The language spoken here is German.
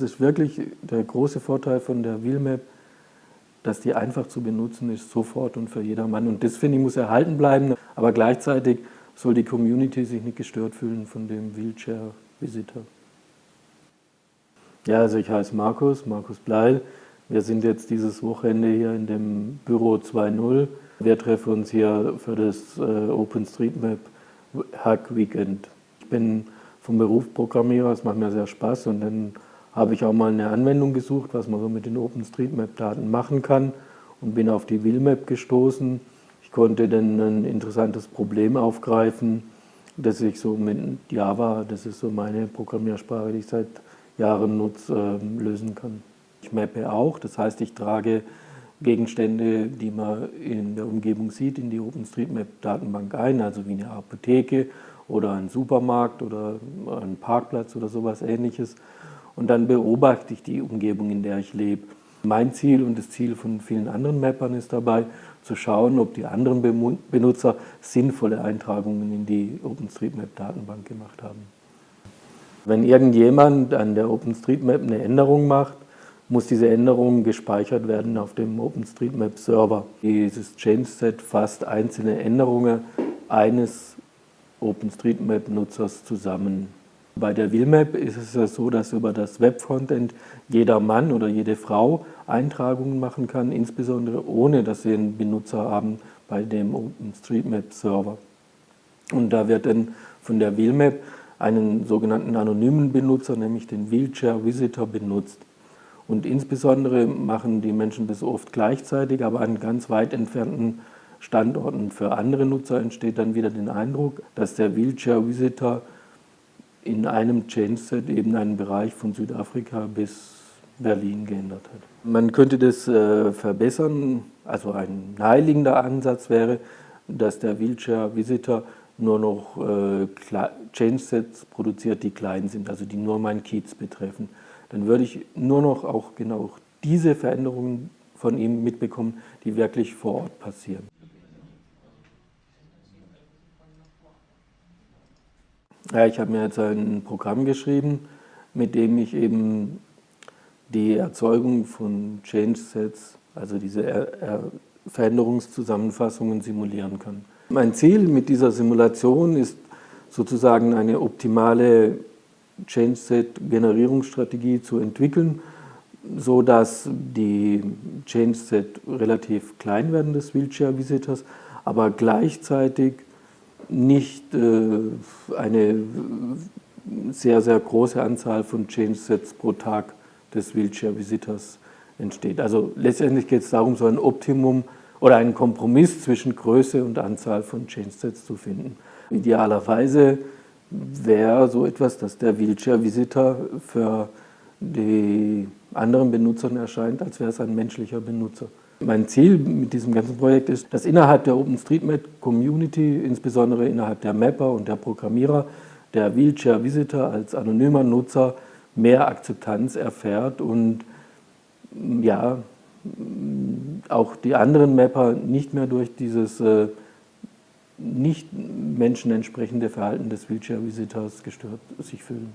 das ist wirklich der große Vorteil von der Wheelmap, dass die einfach zu benutzen ist, sofort und für jedermann. Und das, finde ich, muss erhalten bleiben, aber gleichzeitig soll die Community sich nicht gestört fühlen von dem Wheelchair-Visitor. Ja, also ich heiße Markus, Markus Bleil. Wir sind jetzt dieses Wochenende hier in dem Büro 2.0. Wir treffen uns hier für das äh, OpenStreetMap Hack Weekend. Ich bin vom Beruf Programmierer, es macht mir sehr Spaß und dann habe ich auch mal eine Anwendung gesucht, was man so mit den OpenStreetMap-Daten machen kann und bin auf die Willmap gestoßen. Ich konnte dann ein interessantes Problem aufgreifen, das ich so mit Java, das ist so meine Programmiersprache, die ich seit Jahren nutze, ähm, lösen kann. Ich mappe auch, das heißt, ich trage Gegenstände, die man in der Umgebung sieht, in die OpenStreetMap-Datenbank ein, also wie eine Apotheke oder ein Supermarkt oder ein Parkplatz oder sowas ähnliches. Und dann beobachte ich die Umgebung, in der ich lebe. Mein Ziel und das Ziel von vielen anderen Mappern ist dabei, zu schauen, ob die anderen Benutzer sinnvolle Eintragungen in die OpenStreetMap-Datenbank gemacht haben. Wenn irgendjemand an der OpenStreetMap eine Änderung macht, muss diese Änderung gespeichert werden auf dem OpenStreetMap-Server. Dieses Change-Set fasst einzelne Änderungen eines OpenStreetMap-Nutzers zusammen. Bei der Willmap ist es ja so, dass über das Webfrontend jeder Mann oder jede Frau Eintragungen machen kann, insbesondere ohne, dass sie einen Benutzer haben bei dem OpenStreetMap-Server. Und da wird dann von der Willmap einen sogenannten anonymen Benutzer, nämlich den Wheelchair Visitor, benutzt. Und insbesondere machen die Menschen das oft gleichzeitig, aber an ganz weit entfernten Standorten. Für andere Nutzer entsteht dann wieder der Eindruck, dass der Wheelchair Visitor in einem Change-Set eben einen Bereich von Südafrika bis Berlin geändert hat. Man könnte das äh, verbessern, also ein naheliegender Ansatz wäre, dass der Wheelchair Visitor nur noch äh, Change-Sets produziert, die klein sind, also die nur mein Kiez betreffen dann würde ich nur noch auch genau diese Veränderungen von ihm mitbekommen, die wirklich vor Ort passieren. Ja, ich habe mir jetzt ein Programm geschrieben, mit dem ich eben die Erzeugung von Change Sets, also diese er er Veränderungszusammenfassungen simulieren kann. Mein Ziel mit dieser Simulation ist sozusagen eine optimale Change-Set-Generierungsstrategie zu entwickeln, so dass die Change-Set relativ klein werden des Wheelchair-Visitors, aber gleichzeitig nicht äh, eine sehr, sehr große Anzahl von Change-Sets pro Tag des Wheelchair-Visitors entsteht. Also letztendlich geht es darum, so ein Optimum oder einen Kompromiss zwischen Größe und Anzahl von Change-Sets zu finden. Idealerweise wäre so etwas, dass der Wheelchair-Visitor für die anderen Benutzern erscheint, als wäre es ein menschlicher Benutzer. Mein Ziel mit diesem ganzen Projekt ist, dass innerhalb der OpenStreetMap-Community, insbesondere innerhalb der Mapper und der Programmierer, der Wheelchair-Visitor als anonymer Nutzer mehr Akzeptanz erfährt und ja, auch die anderen Mapper nicht mehr durch dieses äh, nicht menschenentsprechende Verhalten des Wheelchair-Visitors gestört sich fühlen.